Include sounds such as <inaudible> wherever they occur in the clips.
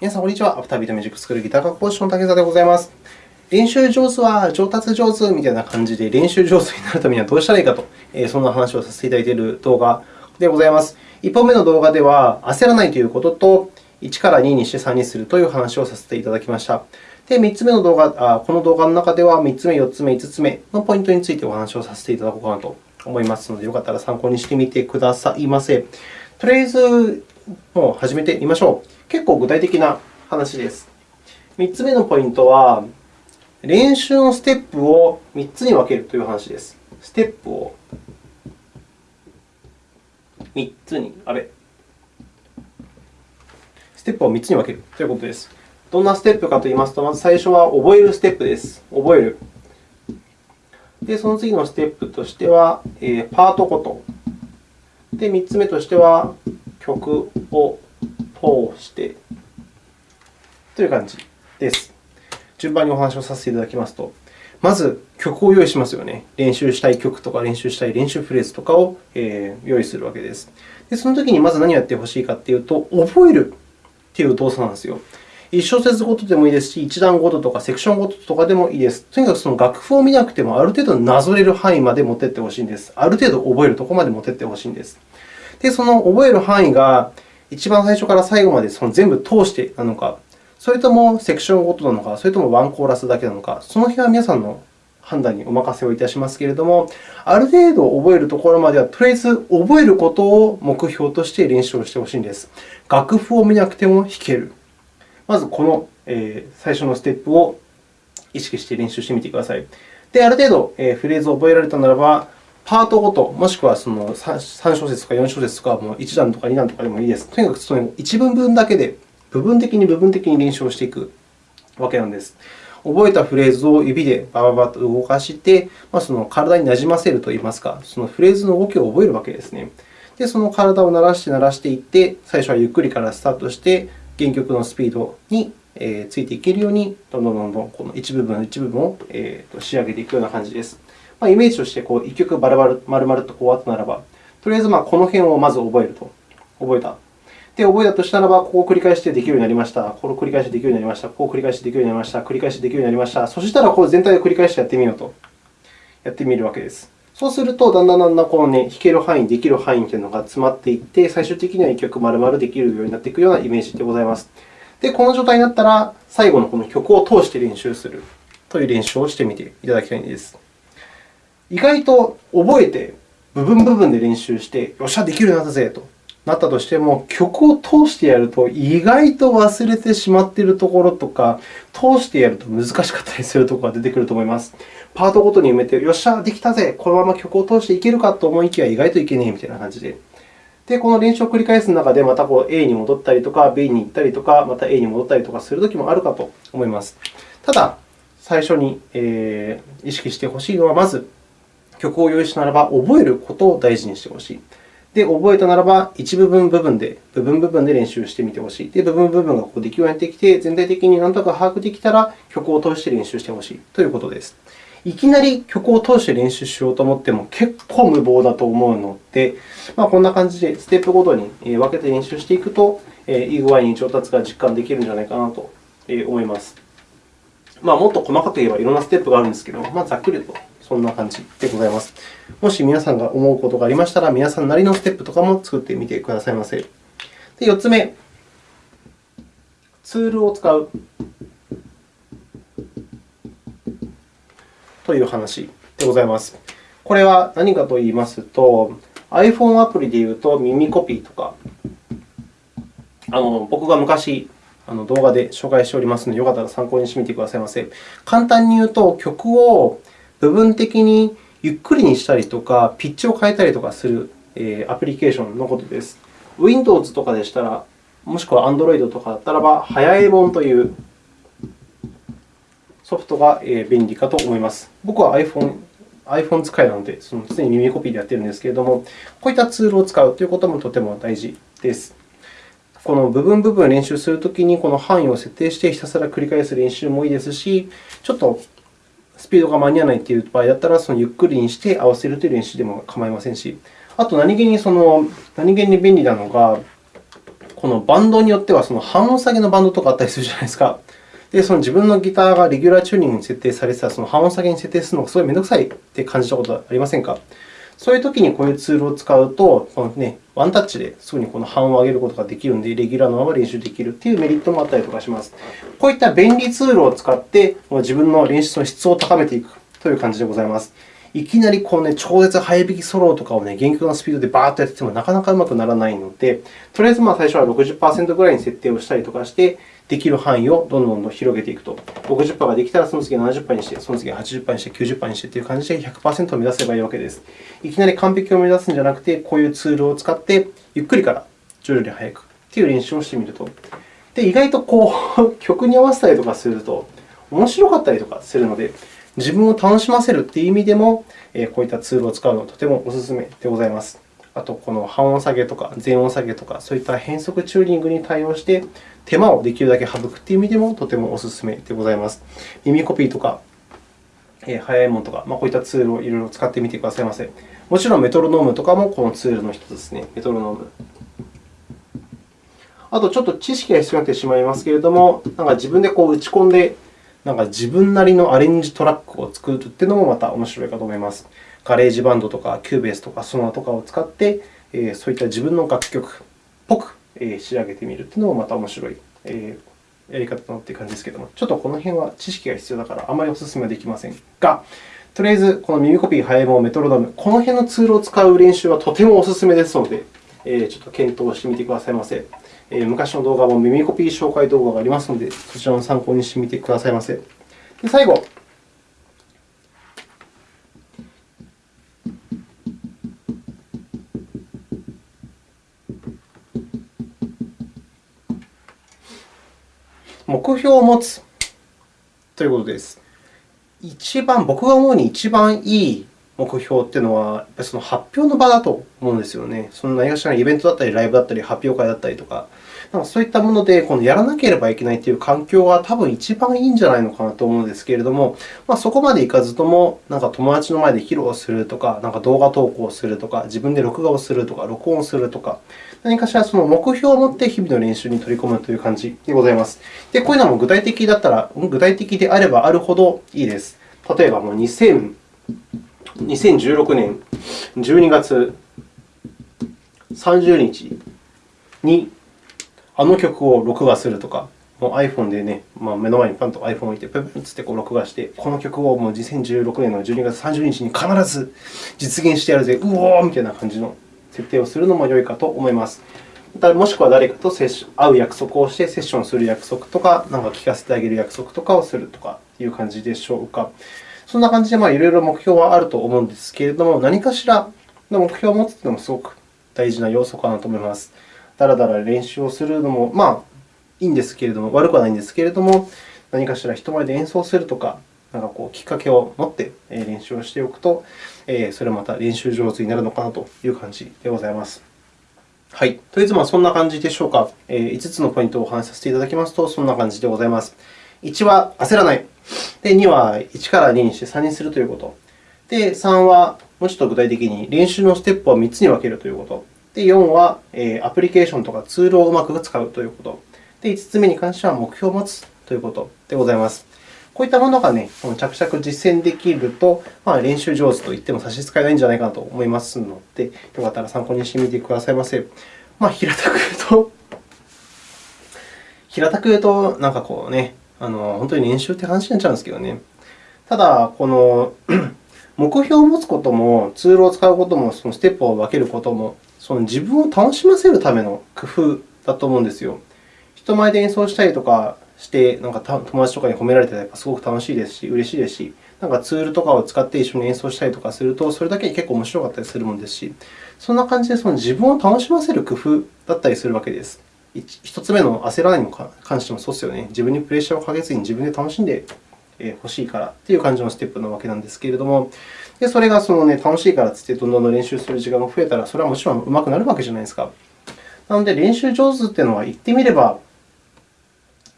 皆さん、こんにちは。アフタービートミュージックスクールギター科講師の竹澤でございます。練習上手は上達上手みたいな感じで、練習上手になるためにはどうしたらいいかと、そんな話をさせていただいている動画でございます。1本目の動画では、焦らないということと、1から2にして3にするという話をさせていただきました。で、3つ目の動画、あこの動画の中では、3つ目、4つ目、5つ目のポイントについてお話をさせていただこうかなと思いますので、よかったら参考にしてみてくださいませ。とりあえず、もう始めてみましょう。結構具体的な話です。3つ目のポイントは、練習のステップを3つに分けるという話です。ステップを3つに、あれステップを3つに分けるということです。どんなステップかといいますと、まず最初は覚えるステップです。覚える。で、その次のステップとしては、え、パートごと。で、3つ目としては、曲を通してという感じです。順番にお話をさせていただきますと、まず曲を用意しますよね。練習したい曲とか練習したい練習フレーズとかを用意するわけです。でその時にまず何をやってほしいかというと、覚えるという動作なんですよ。1小節ごとでもいいですし、1段ごととかセクションごととかでもいいです。とにかくその楽譜を見なくても、ある程度なぞれる範囲まで持っていってほしいんです。ある程度覚えるところまで持っていってほしいんです。で、その覚える範囲が一番最初から最後までその全部通してなのか、それともセクションごとなのか、それともワンコーラスだけなのか、その辺は皆さんの判断にお任せをいたしますけれども、ある程度覚えるところまでは、とりあえず覚えることを目標として練習をしてほしいんです。楽譜を見なくても弾ける。まず、この最初のステップを意識して練習してみてください。で、ある程度フレーズを覚えられたならば、パートごと、もしくはその3小節とか4小節とか、もう1段とか2段とかでもいいです。とにかくその1文分だけで部分的に部分的に練習をしていくわけなんです。覚えたフレーズを指でバババッと動かして、まあ、その体になじませるといいますか、そのフレーズの動きを覚えるわけですね。で、その体を慣らして慣らしていって、最初はゆっくりからスタートして、原曲のスピードについていけるように、どんどんどんどんこの一部分一部分を仕上げていくような感じです。まあ、イメージとしてこう1曲バラバラ丸々とこうあったならば、とりあえずまあこの辺をまず覚えると。覚えた。で、覚えたとしたらば、ここを繰り返してできるようになりました。これを繰り返してできるようになりました。ここを繰り返してできるようになりました。繰り返してできるようになりました。そしたら、これ全体を繰り返してやってみようと。やってみるわけです。そうすると、だんだんだんだんこの、ね、弾ける範囲、できる範囲というのが詰まっていって、最終的には1曲丸々できるようになっていくようなイメージでございます。で、この状態になったら、最後のこの曲を通して練習するという練習をしてみていただきたいんです。意外と覚えて、部分部分で練習して、よっしゃ、できるようになったぜとなったとしても、曲を通してやると意外と忘れてしまっているところとか、通してやると難しかったりするところが出てくると思います。パートごとに埋めて、よっしゃ、できたぜ、このまま曲を通していけるかと思いきや、意外といけねえみたいな感じで。で、この練習を繰り返す中で、またこう A に戻ったりとか、B に行ったりとか、また A に戻ったりとかするときもあるかと思います。ただ、最初にえー意識してほしいのは、まず曲を用意したならば、覚えることを大事にしてほしい。で、覚えたならば、一部分部分で、部分部分で練習してみてほしい。で、部分部分がここできるようになってきて、全体的に何とか把握できたら、曲を通して練習してほしいということです。いきなり曲を通して練習しようと思っても結構無謀だと思うので、まあ、こんな感じでステップごとに分けて練習していくと、いい具合に上達が実感できるんじゃないかなと思います。まあ、もっと細かく言えばいろんなステップがあるんですけど、まあ、ざっくりとそんな感じでございます。もし皆さんが思うことがありましたら、皆さんなりのステップとかも作ってみてくださいませ。で、4つ目、ツールを使うという話でございます。これは何かといいますと、iPhone アプリでいうと耳コピーとか、あの僕が昔あの動画で紹介しておりますので、よかったら参考にしてみてくださいませ。簡単に言うと、曲を部分的にゆっくりにしたりとか、ピッチを変えたりとかするアプリケーションのことです。Windows とかでしたら、もしくは Android とかだったらば、早いもんというソフトが便利かと思います。僕は iPhone, iPhone 使いなので、その常に耳コピーでやっているんですけれども、こういったツールを使うということもとても大事です。この部分部分練習するときに、この範囲を設定してひたすら繰り返す練習もいいですし、ちょっとスピードが間に合わないという場合だったら、そのゆっくりにして合わせるという練習でも構いませんし、あと何気にその何気に便利なのが、このバンドによってはその半音下げのバンドとかあったりするじゃないですか。で、その自分のギターがレギュラーチューニングに設定されてたら、その半音下げに設定するのがすごい面倒くさいって感じたことはありませんか？そういうときにこういうツールを使うと、このね、ワンタッチですぐにこの半を上げることができるので、レギュラーのまま練習できるというメリットもあったりとかします。こういった便利ツールを使って、自分の練習の質を高めていくという感じでございます。いきなりこう、ね、超絶早弾きソロとかを、ね、厳格なスピードでバーッとやっててもなかなかうまくならないので、とりあえずまあ最初は60%ぐらいに設定をしたりとかして、できる範囲をどんどん広げていくと。60%ができたら、その次は70%にして、その次は80%にして、90%にしてという感じで100%を目指せばいいわけです。いきなり完璧を目指すんじゃなくて、こういうツールを使って、ゆっくりから徐々に速くという練習をしてみると。で、意外とこう <laughs> 曲に合わせたりとかすると、面白かったりとかするので、自分を楽しませるという意味でも、こういったツールを使うのはとてもお勧めでございます。あと、この半音下げとか全音下げとか、そういった変則チューニングに対応して、手間をできるだけ省くという意味でもとてもお勧めでございます。耳コピーとか、早いものとか、こういったツールをいろいろ使ってみてくださいませ。もちろんメトロノームとかもこのツールの一つですね。メトロノーム。あと、ちょっと知識が必要になってしまいますけれども、なんか自分でこう打ち込んで、なんか自分なりのアレンジトラックを作るというのもまた面白いかと思います。GarageBand とか Cubase とか SONAR とかを使って、そういった自分の楽曲っぽく仕上げてみるというのもまた面白いやり方だなという感じですけれども、ちょっとこの辺は知識が必要だからあまりお勧めはできませんが、とりあえずこの耳コピー、ハイモメトロノーム、この辺のツールを使う練習はとてもお勧めですので、ちょっと検討してみてくださいませ。昔の動画も耳コピー紹介動画がありますので、そちらの参考にしてみてくださいませ。で最後、目標を持つということです。一番、僕が思うに一番いい目標というのは、やっぱりその発表の場だと思うんですよね。その何かしらのイベントだったり、ライブだったり、発表会だったりとか、なんかそういったものでこのやらなければいけないという環境が多分一番いいんじゃないのかなと思うんですけれども、まあ、そこまでいかずとも、なんか友達の前で披露するとか、なんか動画投稿するとか、自分で録画をするとか、録音するとか、何かしらその目標を持って日々の練習に取り込むという感じでございます。で、こういうのも具体的だったら、具体的であればあるほどいいです。例えば、もう2000 2016年12月30日にあの曲を録画するとか、もう iPhone でね、まあ、目の前にパンと iPhone を置いて、プンプンってこう録画して、この曲をもう2016年の12月30日に必ず実現してやるぜ、うおーみたいな感じの設定をするのも良いかと思います。もしくは誰かと会う約束をしてセッションする約束とか、なんか聞かせてあげる約束とかをするとかいう感じでしょうか。そんな感じで、まあ、いろいろ目標はあると思うんですけれども、何かしらの目標を持つというのもすごく大事な要素かなと思います。だらだら練習をするのも、まあ、いいんですけれども、悪くはないんですけれども、何かしら人前で演奏するとか、なんかこうきっかけを持って練習をしておくと、それはまた練習上手になるのかなという感じでございます。はい。とりあえず、そんな感じでしょうか。5つのポイントをお話しさせていただきますと、そんな感じでございます。1は焦らない。で、2は1から2にして3にするということ。で、3はもうちょっと具体的に練習のステップを3つに分けるということ。で、4はアプリケーションとかツールをうまく使うということ。で、5つ目に関しては目標を持つということでございます。こういったものが、ね、着々実践できると、まあ、練習上手と言っても差し支えないんじゃないかなと思いますので、よかったら参考にしてみてくださいませ。まあ、平たく言うと、平たく言うと、なんかこうね、あの本当に練習って話になっちゃうんですけどね。ただ、この <clears throat> 目標を持つことも、ツールを使うことも、そのステップを分けることも、その自分を楽しませるための工夫だと思うんですよ。人前で演奏したりとかして、なんか友達とかに褒められてすごく楽しいですし、嬉しいですし、なんかツールとかを使って一緒に演奏したりとかすると、それだけに結構面白かったりするものですし、そんな感じでその自分を楽しませる工夫だったりするわけです。1つ目の焦らないに関してもそうですよね。自分にプレッシャーをかけずに自分で楽しんでほしいからという感じのステップなわけなんですけれども、でそれがその、ね、楽しいからといってどんどん練習する時間が増えたら、それはもちろん上手くなるわけじゃないですか。なので、練習上手というのは言ってみれば、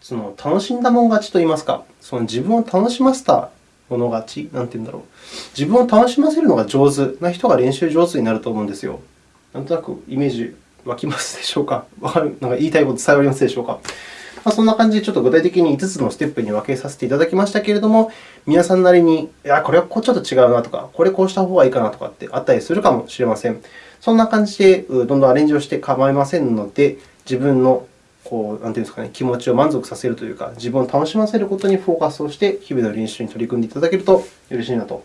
その楽しんだもん勝ちといいますか、その自分を楽しませたもの勝ち、なんて言うんだろう。自分を楽しませるのが上手な人が練習上手になると思うんですよ。なんとなくイメージ湧きますでしょうか？わかるなんか言いたいこと伝わりますでしょうか？ま、そんな感じで、ちょっと具体的に5つのステップに分けさせていただきましたけれども、皆さんなりに、いや、これはこうちょっと違うなとか、これこうした方がいいかなとかってあったりするかもしれません。そんな感じで、どんどんアレンジをして構いませんので、自分のこうなんていうんですかね、気持ちを満足させるというか、自分を楽しませることにフォーカスをして、日々の練習に取り組んでいただけるとよろしいなと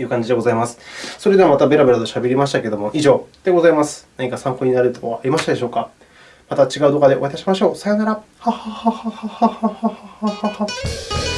いう感じでございます。それではまたベラベラとしゃべりましたけれども、以上でございます。何か参考になるところはありましたでしょうか？また違う動画でお会いいたしましょう。さようなら。ははははははははは。